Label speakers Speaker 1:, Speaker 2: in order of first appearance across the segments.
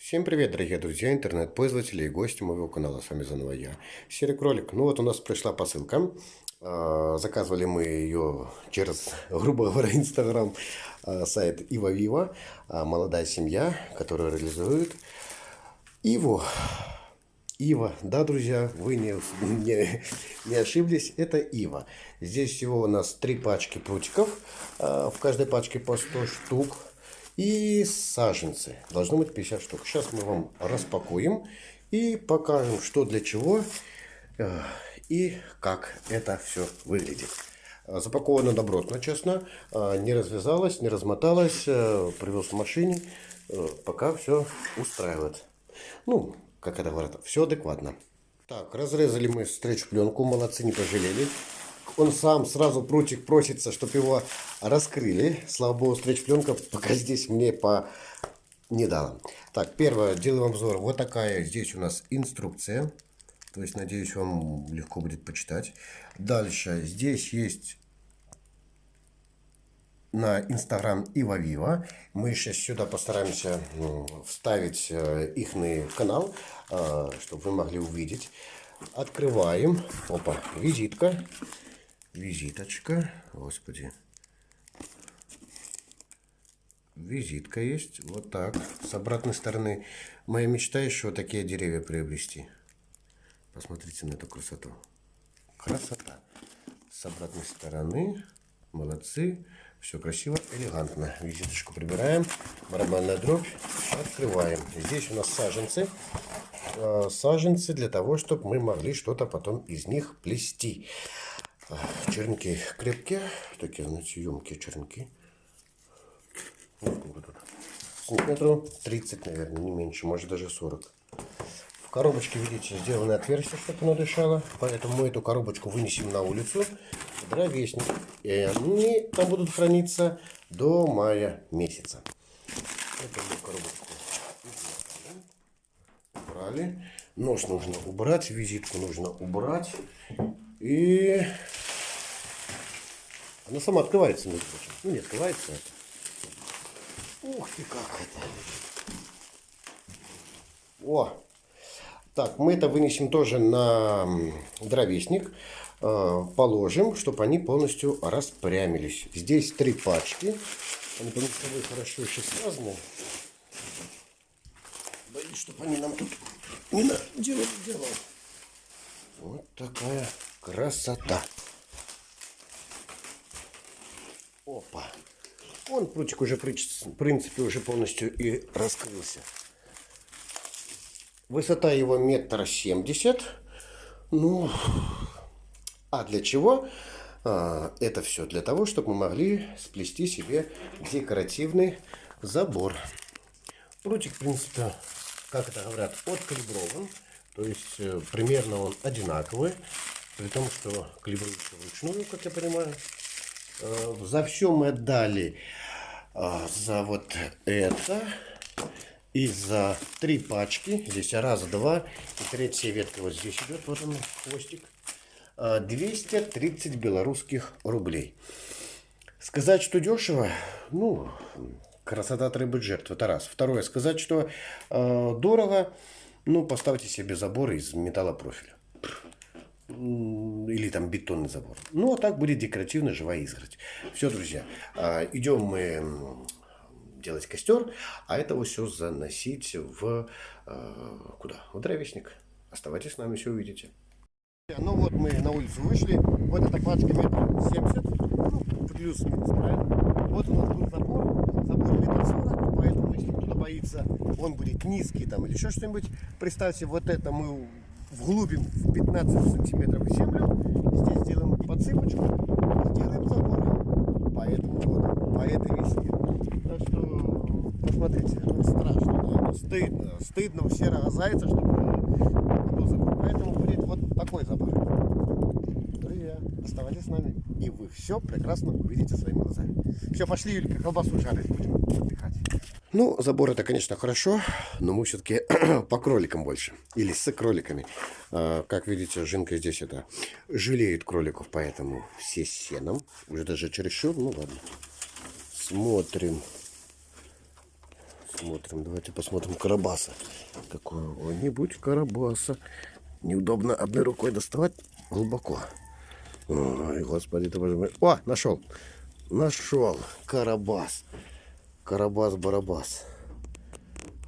Speaker 1: Всем привет, дорогие друзья, интернет-пользователи и гости моего канала. С вами заново я, Серый Кролик. Ну вот у нас пришла посылка. А, заказывали мы ее через, грубо говоря, Инстаграм, а, сайт Ива Вива. А, молодая семья, которая реализует Иву. Ива, да, друзья, вы не, не, не ошиблись, это Ива. Здесь всего у нас три пачки прутиков, в каждой пачке по 100 штук. И саженцы. Должно быть 50 штук. Сейчас мы вам распакуем и покажем, что для чего э, и как это все выглядит. Запаковано добротно, честно. Э, не развязалось, не размоталось. Э, привез в машине. Пока все устраивает. Ну, как это говорят, все адекватно. Так, разрезали мы стретч-пленку. Молодцы, не пожалели он сам сразу прутик просится, чтобы его раскрыли. Слава богу, стретч-пленка пока здесь мне по не дала. Так, первое, делаем обзор. Вот такая здесь у нас инструкция. То есть, надеюсь, вам легко будет почитать. Дальше, здесь есть на Инстаграм Ива Вива. Мы сейчас сюда постараемся вставить э, их канал, э, чтобы вы могли увидеть. Открываем. Опа, визитка визиточка. Господи. Визитка есть. Вот так. С обратной стороны. Моя мечта еще вот такие деревья приобрести. Посмотрите на эту красоту. Красота. С обратной стороны. Молодцы. Все красиво, элегантно. Визиточку прибираем. Барабанная дробь. Открываем. Здесь у нас саженцы. А, саженцы для того, чтобы мы могли что-то потом из них плести. Чернки крепкие, такие, знаете, емкие чернки. Сантиметров 30, наверное, не меньше, может даже 40. В коробочке, видите, сделано отверстие, чтобы оно дышало. Поэтому мы эту коробочку вынесем на улицу. Дровесник. И они там будут храниться до мая месяца. Мы коробочку убрали. Нож нужно убрать, визитку нужно убрать. И она сама открывается, между прочим. Ну, не открывается. Ух ты, как это. О! Так, мы это вынесем тоже на дровесник. Э, положим, чтобы они полностью распрямились. Здесь три пачки. Они между собой хорошо еще связаны. Боюсь, чтобы они нам тут не наделали дело. Вот такая красота. Опа. Он прутик уже, в принципе, уже полностью и раскрылся. Высота его метр семьдесят. Ну, а для чего? А, это все для того, чтобы мы могли сплести себе декоративный забор. Прутик, в принципе, как это говорят, откалиброван. То есть, э, примерно он одинаковый. При том, что калибруется вручную, как я понимаю. Э, за все мы отдали а, за вот это и за три пачки. Здесь раз, два и третья ветка вот здесь идет. Вот он, хвостик. 230 а, белорусских рублей. Сказать, что дешево, ну, красота требует жертв, это раз. Второе, сказать, что э, дорого, ну, поставьте себе забор из металлопрофиля или там бетонный забор. Ну, а так будет декоративная живая изгородь. Все, друзья, а, идем мы делать костер, а это все заносить в а, куда? В дровесник. Оставайтесь с нами, все увидите. Ну вот мы на улицу вышли, вот эта пачка метр семьдесят, ну, плюс-минус, правильно? Вот у нас тут забор, забор метр сорок, поэтому если кто-то боится, он будет низкий там или еще что-нибудь, представьте, вот это мы вглубим в 15 сантиметров землю, здесь сделаем подсыпочку, сделаем забор. Поэтому вот, по этой весне. Так что, посмотрите, страшно, да? стыдно, стыдно у серого зайца, чтобы был забор. Поэтому будет вот такой забор. Друзья, нами, и вы все прекрасно увидите своими глазами. Все, пошли, Юлька, колбасу жарить будем отдыхать. Ну, забор это, конечно, хорошо, но мы все-таки по кроликам больше. Или с кроликами. А, как видите, Жинка здесь это жалеет кроликов, поэтому все с сеном. Уже даже чересчур, ну ладно. Смотрим. Смотрим, давайте посмотрим Карабаса. Какого-нибудь Карабаса. Неудобно одной рукой доставать глубоко. Ой, господи ты боже мой. О, нашел. Нашел. Карабас. Карабас-барабас.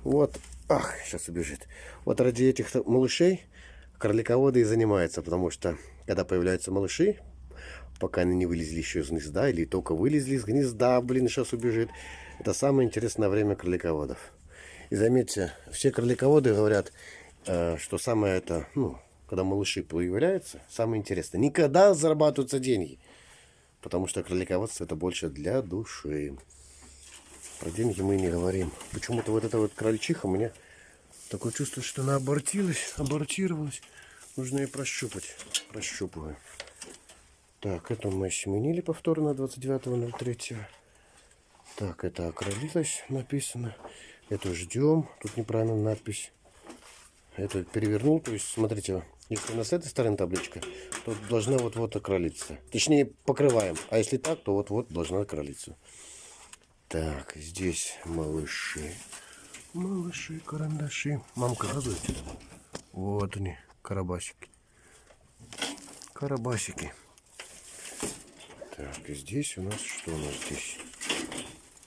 Speaker 1: Вот. Ах, сейчас убежит. Вот ради этих малышей кролиководы и занимаются, потому что когда появляются малыши, пока они не вылезли еще из гнезда, или только вылезли из гнезда, блин, сейчас убежит. Это самое интересное время кролиководов. И заметьте, все кролиководы говорят, э, что самое это, ну, когда малыши появляются, самое интересное. Никогда зарабатываются деньги. Потому что кролиководство это больше для души. Про деньги мы не говорим. Почему-то вот эта вот крольчиха мне такое чувство, что она абортилась, абортировалась. Нужно ее прощупать. Прощупываю. Так, это мы сменили повторно 29.03. Так, это окролилось написано. Это ждем. Тут неправильно надпись. Это перевернул. То есть, смотрите, если у нас с этой стороны табличка, то должна вот-вот окролиться. Точнее, покрываем. А если так, то вот-вот должна окролиться. Так, здесь малыши. Малыши, карандаши. Мамка радует. Вот они, карабасики. Карабасики. Так, и здесь у нас что у нас здесь?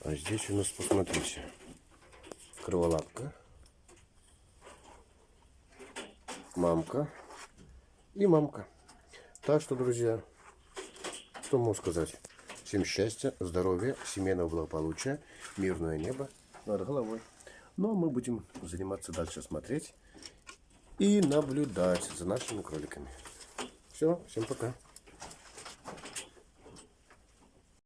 Speaker 1: А здесь у нас, посмотрите, кроволапка, мамка и мамка. Так что, друзья, что могу сказать? Всем счастья, здоровья, семейного благополучия, мирное небо над головой. Ну, а мы будем заниматься дальше, смотреть и наблюдать за нашими кроликами. Все, всем пока.